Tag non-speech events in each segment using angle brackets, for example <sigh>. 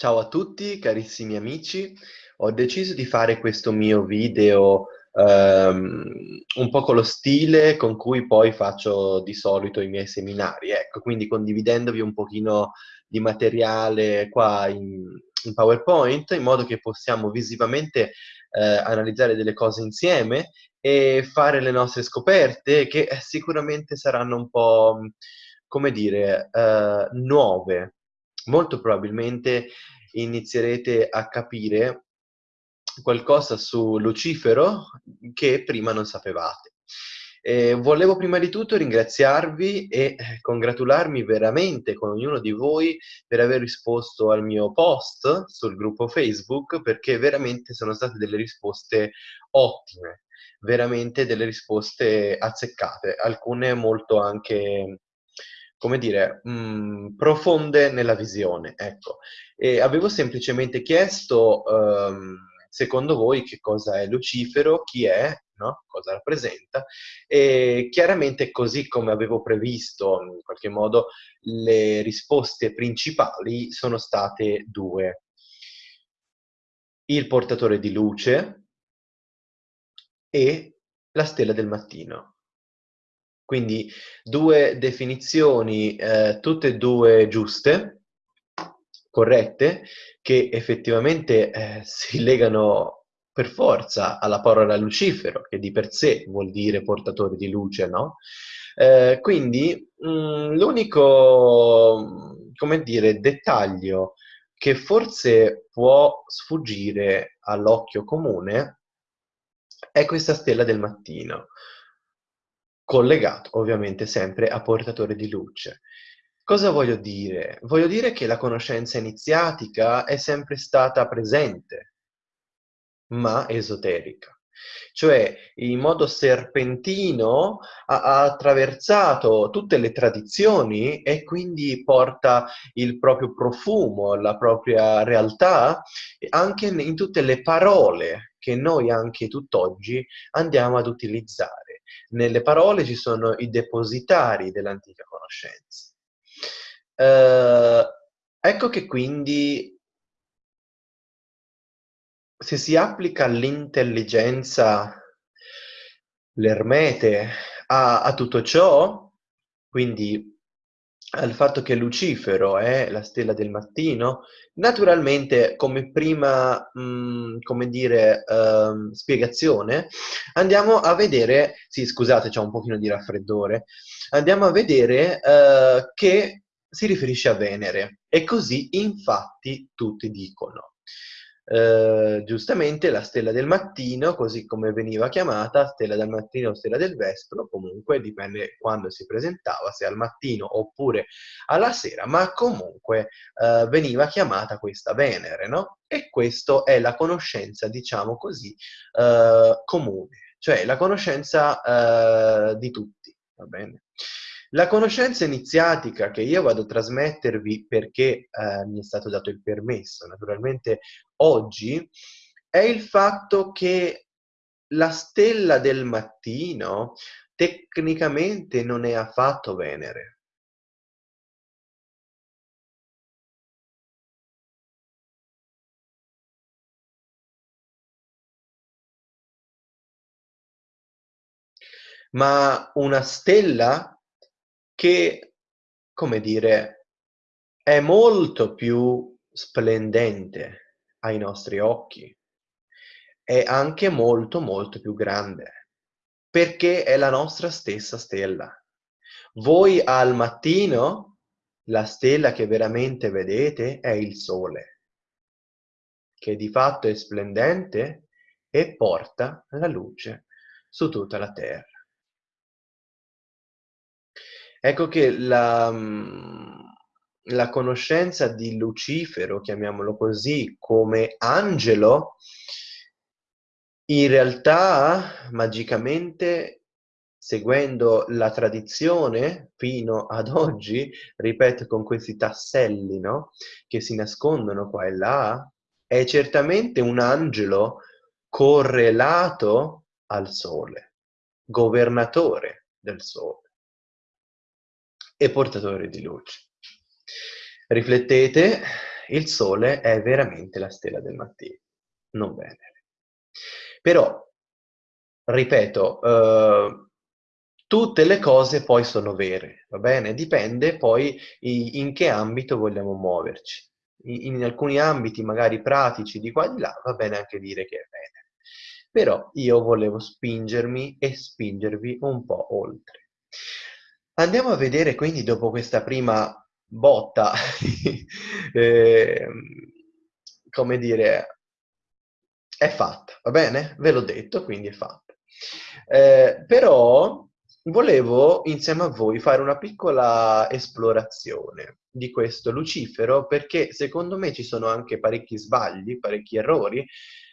Ciao a tutti carissimi amici, ho deciso di fare questo mio video, ehm, un po' con lo stile con cui poi faccio di solito i miei seminari, ecco, quindi condividendovi un pochino di materiale qua in in PowerPoint, in modo che possiamo visivamente, ehm, analizzare delle cose insieme e fare le nostre scoperte che, eh, sicuramente saranno un po', come dire, ehm, nuove. Molto probabilmente inizierete a capire qualcosa su Lucifero che prima non sapevate. Ehm, volevo prima di tutto ringraziarvi e, eh, congratularmi veramente con ognuno di voi per aver risposto al mio post sul gruppo Facebook, perché veramente sono state delle risposte ottime, veramente delle risposte azzeccate, alcune molto anche, come dire, mhmm, profonde nella visione, ecco. E avevo semplicemente chiesto, uhm, secondo voi che cosa è Lucifero, chi è, no, cosa rappresenta, e chiaramente così come avevo previsto, in qualche modo, le risposte principali sono state 2. Il portatore di luce e la stella del mattino. Quindi 2 definizioni, ehm, tutte e 2 giuste, corrette, che effettivamente, ehm, <laughs> si legano per forza alla parola Lucifero, che di per sé vuol dire portatore di luce, no, ehm, quindi, mhmm, l'unico, come dire, dettaglio che forse può sfuggire all'occhio comune è questa stella del mattino collegato ovviamente sempre a portatore di luce. Cosa voglio dire? Voglio dire che la conoscenza iniziatica è sempre stata presente, ma esoterica. Cioè, in modo serpentino ha ha attraversato tutte le tradizioni e quindi porta il proprio profumo, la propria realtà, anche n in tutte le parole che noi anche tutt'oggi andiamo ad utilizzare. Nelle parole ci sono i depositari dell'antica conoscenza. Uhm, ecco che quindi se si applica l'intelligenza, l'ermete a a tutto ciò, quindi al fatto che Lucifero è la stella del mattino, naturalmente come prima, mhmm, come dire, uhm, spiegazione, andiamo a vedere sì scusate c'ho un pochino di raffreddore, andiamo a vedere, uhm, che si riferisce a Venere e così infatti tutti dicono. Uhm, giustamente la stella del mattino, così come veniva chiamata, stella del mattino o stella del vespro, comunque dipende quando si presentava, se al mattino oppure alla sera, ma comunque, uhm, veniva chiamata questa Venere, no, e questo è la conoscenza, diciamo così, uhm, comune, cioè la conoscenza, uhm, di tutti, va bene? La conoscenza iniziatica che io vado a trasmettervi perché, ehm, mi è stato dato il permesso naturalmente oggi, è il fatto che la stella del mattino tecnicamente non è affatto Venere. Ma una stella che, come dire, è molto più splendente ai nostri occhi, è anche molto, molto più grande, perché è la nostra stessa stella. Voi al mattino, la stella che veramente vedete è il Sole, che di fatto è splendente e porta la luce su tutta la terra. Ecco che la mhmm, la conoscenza di Lucifero, chiamiamolo così, come angelo in realtà, magicamente, seguendo la tradizione fino ad oggi, ripeto con questi tasselli, no, che si nascondono qua e là, è certamente un angelo correlato al Sole, governatore del Sole e portatore di luce. Riflettete il Sole è veramente la stella del mattino, non Venere. Però, ripeto, eh, tutte le cose poi sono vere, va bene? Dipende poi in che ambito vogliamo muoverci. In, in alcuni ambiti magari pratici di qua e di là va bene anche dire che è Venere. Però io volevo spingermi e spingervi un po' oltre. Andiamo a vedere quindi dopo questa prima botta, <laughs> eh, come dire, è fatta, va bene? Ve l'ho detto, quindi è fatta. Eh, però volevo insieme a voi fare una piccola esplorazione di questo Lucifero perché secondo me ci sono anche parecchi sbagli, parecchi errori,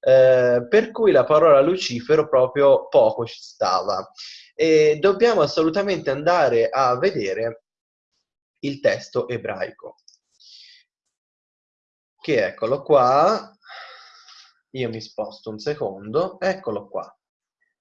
eh, per cui la parola Lucifero proprio poco ci stava. E dobbiamo assolutamente andare a vedere il testo ebraico. Che eccolo qua, io mi sposto un secondo, eccolo qua.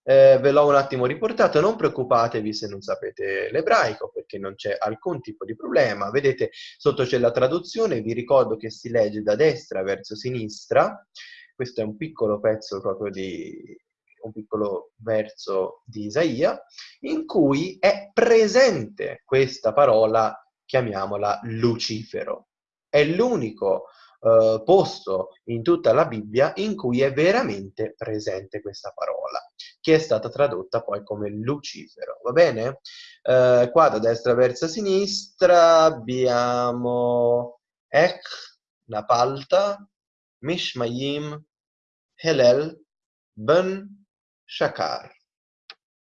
Eh, ve l'ho un attimo riportato, non preoccupatevi se non sapete l'ebraico perché non c'è alcun tipo di problema. Vedete, sotto c'è la traduzione, vi ricordo che si legge da destra verso sinistra. Questo è un piccolo pezzo proprio di un piccolo verso di Isaia, in cui è presente questa parola chiamiamola Lucifero. È l'unico eh, posto in tutta la Bibbia in cui è veramente presente questa parola, che è stata tradotta poi come Lucifero, va bene? Eh, qua da destra verso sinistra abbiamo Ech, Napalta, Mishmayim, Helel, Ben Shakar.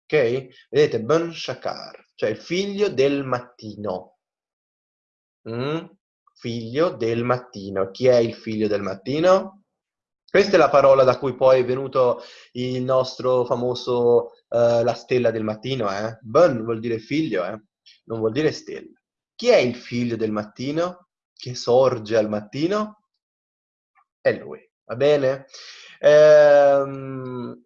Ok? Vedete, Ben Shakar, cioè il figlio del mattino. Mm? Figlio del mattino. Chi è il figlio del mattino? Questa è la parola da cui poi è venuto il nostro famoso uh, la stella del mattino, eh? Bun vuol dire figlio, eh? Non vuol dire stella. Chi è il figlio del mattino? Che sorge al mattino? È lui, va bene? Ehm,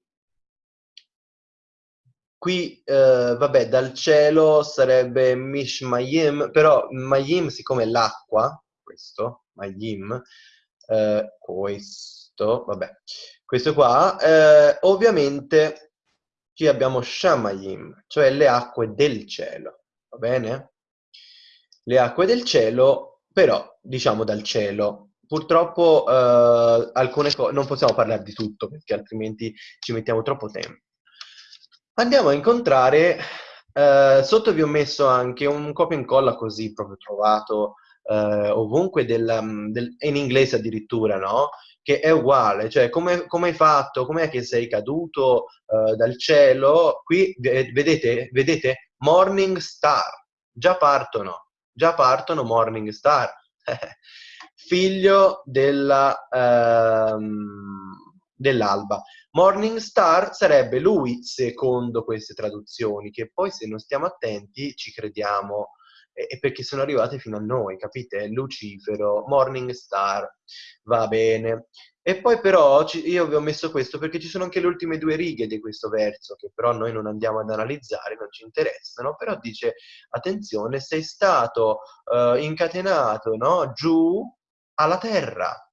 Qui, eh, vabbè, dal cielo sarebbe Mishmayim, però Mayim, siccome è l'acqua, questo, Mayim, eh, questo, vabbè, questo qua, eh, ovviamente qui abbiamo Shamayim, cioè le acque del cielo, va bene? Le acque del cielo, però, diciamo dal cielo. Purtroppo eh, alcune cose, non possiamo parlare di tutto perché altrimenti ci mettiamo troppo tempo. Andiamo a incontrare, eh, sotto vi ho messo anche un copia e incolla così proprio trovato eh, ovunque, del, mm, del, in inglese addirittura, no? Che è uguale, cioè come, come hai fatto, com'è che sei caduto eh, dal cielo? Qui vedete, vedete, Morning Star, già partono, già partono Morning Star, <laughs> figlio della... Ehm, dell'alba. Morning Star sarebbe lui, secondo queste traduzioni, che poi se non stiamo attenti ci crediamo, eh, perché sono arrivate fino a noi, capite? Lucifero, Morning Star, va bene. E poi però io vi ho messo questo perché ci sono anche le ultime due righe di questo verso, che però noi non andiamo ad analizzare, non ci interessano, però dice, attenzione, sei stato uh, incatenato no? giù alla terra,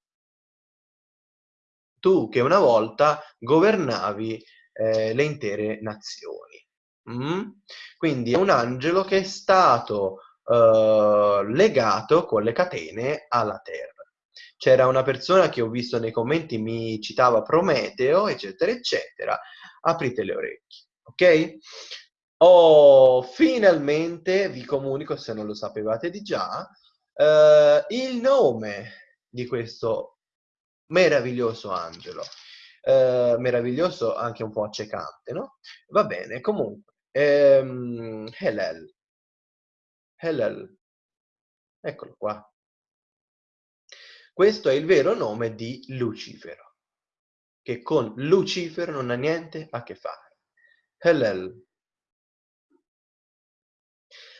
tu che una volta governavi eh, le intere nazioni. Mm? Quindi è un angelo che è stato eh, legato con le catene alla terra. C'era una persona che ho visto nei commenti mi citava Prometeo, eccetera, eccetera. Aprite le orecchie, ok? Oh, finalmente vi comunico, se non lo sapevate di già, eh, il nome di questo meraviglioso angelo, eh, meraviglioso anche un po' accecante, no? Va bene, comunque, ehm, Helel, Helel, eccolo qua. Questo è il vero nome di Lucifero, che con Lucifero non ha niente a che fare. Helel.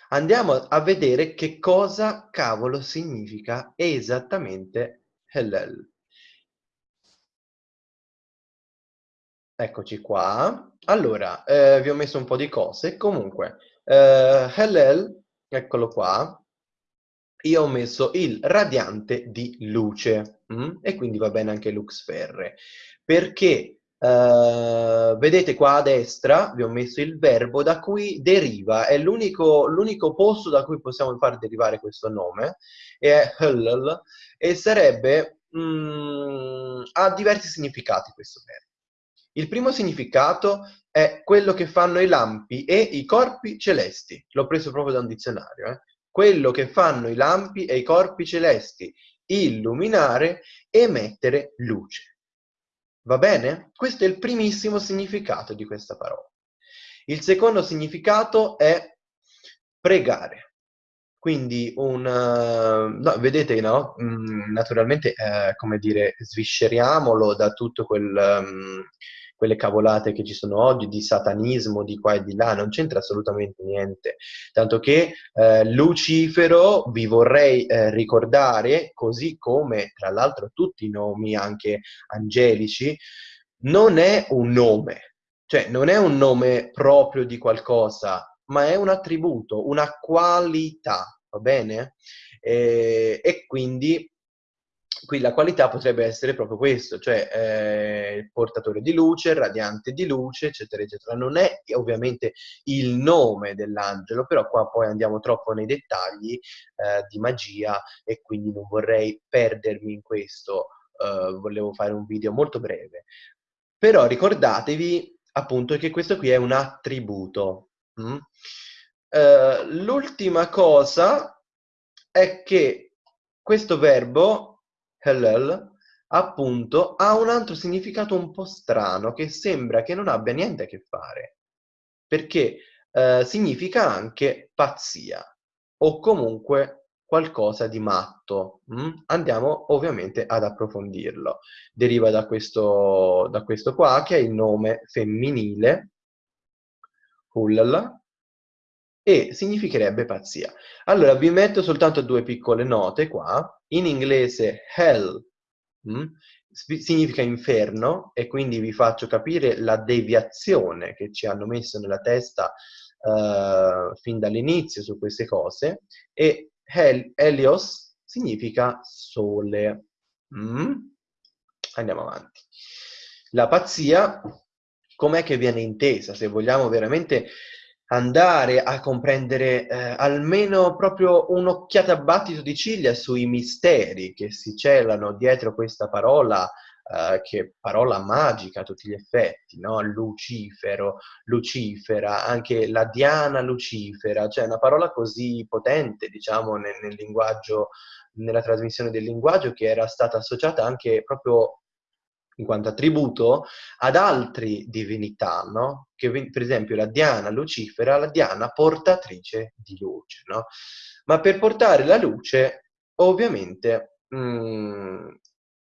Andiamo a vedere che cosa cavolo significa esattamente Helel. Eccoci qua. Allora, eh, vi ho messo un po' di cose. Comunque, eh, Hellel, eccolo qua, io ho messo il radiante di luce mm? e quindi va bene anche Lux Ferre perché Uh, vedete qua a destra vi ho messo il verbo da cui deriva, è l'unico, posto da cui possiamo far derivare questo nome, è hullul, e sarebbe, mm, ha diversi significati questo verbo. Il primo significato è quello che fanno i lampi e i corpi celesti, l'ho preso proprio da un dizionario, eh? quello che fanno i lampi e i corpi celesti, illuminare, emettere luce. Va bene? Questo è il primissimo significato di questa parola. Il secondo significato è pregare. Quindi un... No, vedete, no? Mm, naturalmente, eh, come dire, svisceriamolo da tutto quel... Um, quelle cavolate che ci sono oggi di satanismo di qua e di là, non c'entra assolutamente niente. Tanto che eh, Lucifero vi vorrei eh, ricordare, così come tra l'altro tutti i nomi anche angelici, non è un nome, cioè non è un nome proprio di qualcosa, ma è un attributo, una qualità, va bene? E, e quindi qui la qualità potrebbe essere proprio questo, cioè eh, il portatore di luce, il radiante di luce, eccetera, eccetera. Non è ovviamente il nome dell'angelo, però qua poi andiamo troppo nei dettagli eh, di magia e quindi non vorrei perdermi in questo, eh, volevo fare un video molto breve. Però ricordatevi appunto che questo qui è un attributo. Mm? Eh, l'ultima cosa è che questo verbo Hellel, appunto, ha un altro significato un po' strano che sembra che non abbia niente a che fare, perché eh, significa anche pazzia o comunque qualcosa di matto. Mm? Andiamo ovviamente ad approfondirlo. Deriva da questo, da questo qua, che è il nome femminile, Hullala, e significherebbe pazzia. Allora, vi metto soltanto due piccole note qua. In inglese hell mh, mm, significa inferno e quindi vi faccio capire la deviazione che ci hanno messo nella testa uh, fin dall'inizio su queste cose e hel Helios significa sole. Mm? Andiamo avanti. La pazzia, com'è che viene intesa? Se vogliamo veramente andare a comprendere eh, almeno proprio un'occhiata a battito di ciglia sui misteri che si celano dietro questa parola, eh, che parola magica a tutti gli effetti, no? Lucifero, Lucifera, anche la Diana Lucifera, cioè una parola così potente, diciamo, nel, nel linguaggio, nella trasmissione del linguaggio che era stata associata anche proprio in quanto attributo ad altre divinità, no? Che per esempio la Diana Lucifera, la Diana portatrice di luce, no? Ma per portare la luce, ovviamente, mh, mm,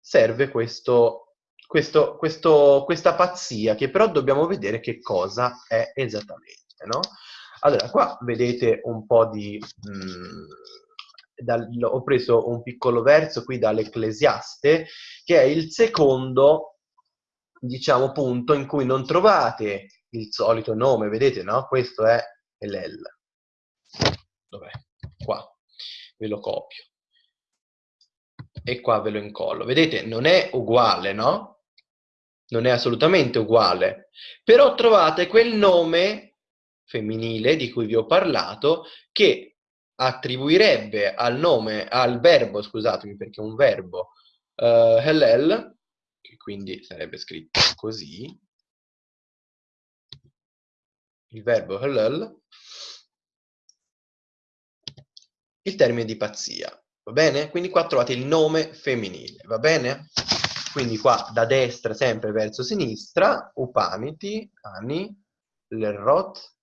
serve questo, questo, questo, questa pazzia, che però dobbiamo vedere che cosa è esattamente, no? Allora, qua vedete un po' di... Mh, mm, dal, ho preso un piccolo verso qui dall'Ecclesiaste, che è il secondo, diciamo, punto in cui non trovate il solito nome, vedete, no? Questo è l'El. Dov'è? Qua. Ve lo copio. E qua ve lo incollo. Vedete, non è uguale, no? Non è assolutamente uguale. Però trovate quel nome femminile di cui vi ho parlato che attribuirebbe al nome, al verbo, scusatemi perché è un verbo, uh, Hellel, che quindi sarebbe scritto così, il verbo Hellel, il termine di pazzia, va bene? Quindi qua trovate il nome femminile, va bene? Quindi qua da destra sempre verso sinistra, Upaniti, Ani, Lerot,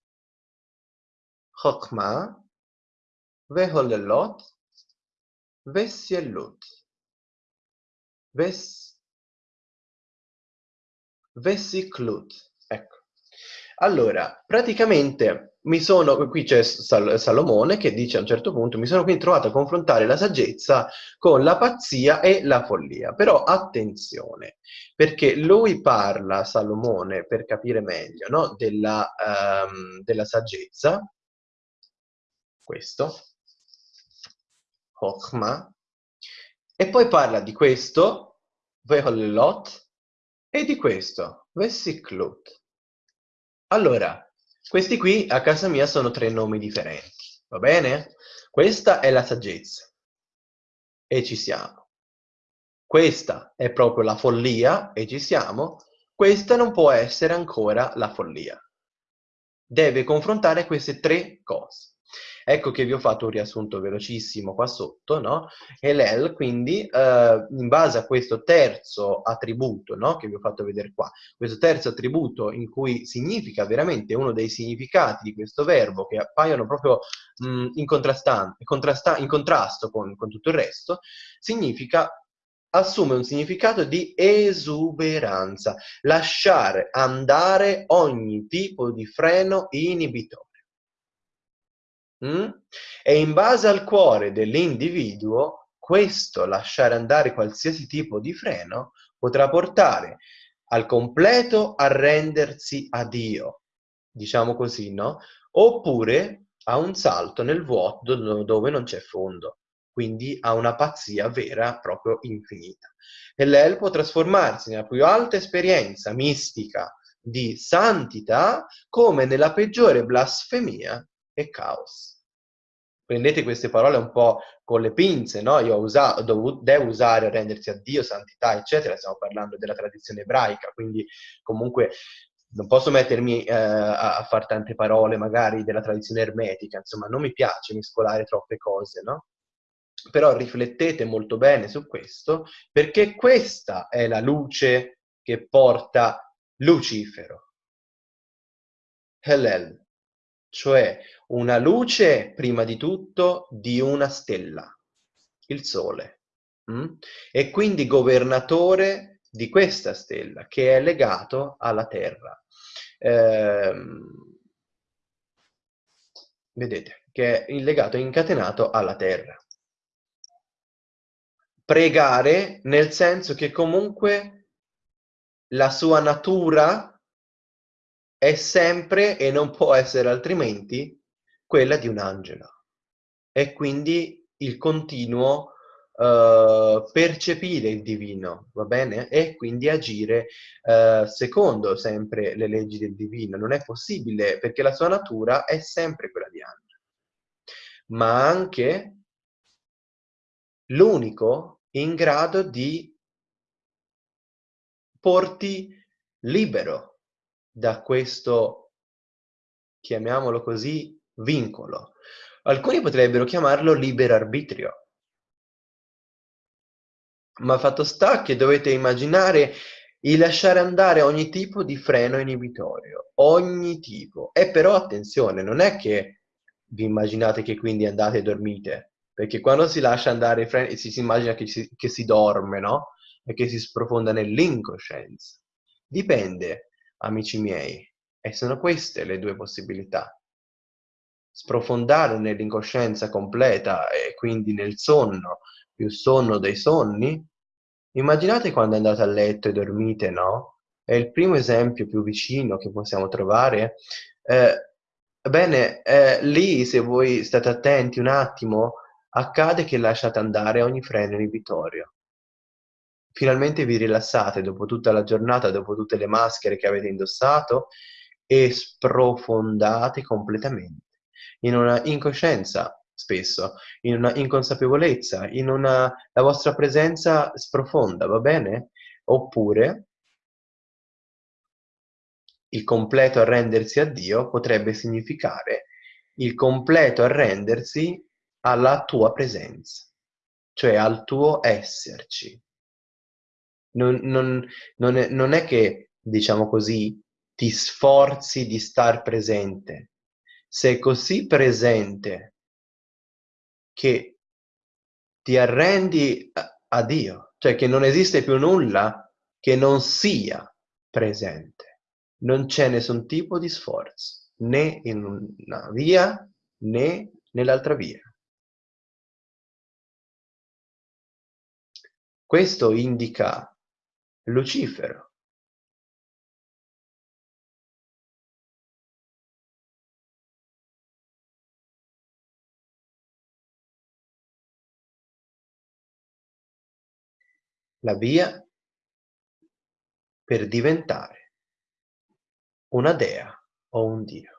Chokmah, והוללות וסיילות ves, vesiclut. Ecco. Allora, praticamente mi sono, qui c'è Sal, Salomone che dice a un certo punto, mi sono quindi trovato a confrontare la saggezza con la pazzia e la follia. Però attenzione, perché lui parla, Salomone, per capire meglio, no? della, um, della saggezza, questo, Hochma, e poi parla di questo, Veholot, e di questo, Vessiklut. Allora, questi qui a casa mia sono tre nomi differenti, va bene? Questa è la saggezza, e ci siamo. Questa è proprio la follia, e ci siamo. Questa non può essere ancora la follia. Deve confrontare queste tre cose. Ecco che vi ho fatto un riassunto velocissimo qua sotto, no? E l'EL, quindi, eh, in base a questo terzo attributo, no? Che vi ho fatto vedere qua, questo terzo attributo in cui significa veramente uno dei significati di questo verbo che appaiono proprio mh, in, contrasta in contrasto con, con tutto il resto, significa assume un significato di esuberanza, lasciare andare ogni tipo di freno inibitorio. Mm? E in base al cuore dell'individuo, questo lasciare andare qualsiasi tipo di freno potrà portare al completo arrendersi a Dio, diciamo così, no? Oppure a un salto nel vuoto dove non c'è fondo, quindi a una pazzia vera proprio infinita. E l'El può trasformarsi nella più alta esperienza mistica di santità come nella peggiore blasfemia e caos. Prendete queste parole un po' con le pinze, no? Io ho usato, devo usare rendersi a Dio, santità, eccetera, stiamo parlando della tradizione ebraica, quindi comunque non posso mettermi eh, a, a fare tante parole magari della tradizione ermetica, insomma non mi piace mescolare troppe cose, no? Però riflettete molto bene su questo, perché questa è la luce che porta Lucifero. Hellel, cioè una luce, prima di tutto, di una stella, il Sole, mm? e quindi governatore di questa stella, che è legato alla Terra. Eh, vedete, che è legato, incatenato alla Terra. Pregare nel senso che comunque la sua natura è sempre e non può essere altrimenti quella di un angelo. E quindi il continuo uh, percepire il divino, va bene? E quindi agire uh, secondo sempre le leggi del divino. Non è possibile perché la sua natura è sempre quella di angelo. Ma anche l'unico in grado di porti libero da questo, chiamiamolo così, vincolo. Alcuni potrebbero chiamarlo libero arbitrio. Ma fatto sta che dovete immaginare il lasciare andare ogni tipo di freno inibitorio, ogni tipo. E però attenzione, non è che vi immaginate che quindi andate e dormite, perché quando si lascia andare i freni si, si immagina che si, che si dorme, no? E che si sprofonda nell'incoscienza. Dipende amici miei, e sono queste le due possibilità. Sprofondare nell'incoscienza completa e quindi nel sonno, più sonno dei sonni. Immaginate quando andate a letto e dormite, no? È il primo esempio più vicino che possiamo trovare. Eh, bene, eh, lì se voi state attenti un attimo, accade che lasciate andare ogni freno inibitorio finalmente vi rilassate dopo tutta la giornata, dopo tutte le maschere che avete indossato e sprofondate completamente in una incoscienza spesso, in una inconsapevolezza, in una la vostra presenza sprofonda, va bene? Oppure il completo arrendersi a Dio potrebbe significare il completo arrendersi alla tua presenza, cioè al tuo esserci, non, non, non, è, non è che, diciamo così, ti sforzi di star presente. Sei così presente che ti arrendi a, a Dio, cioè che non esiste più nulla che non sia presente. Non c'è nessun tipo di sforzo, né in una via né nell'altra via. Questo indica lucifero la via per diventare una dea o un dio.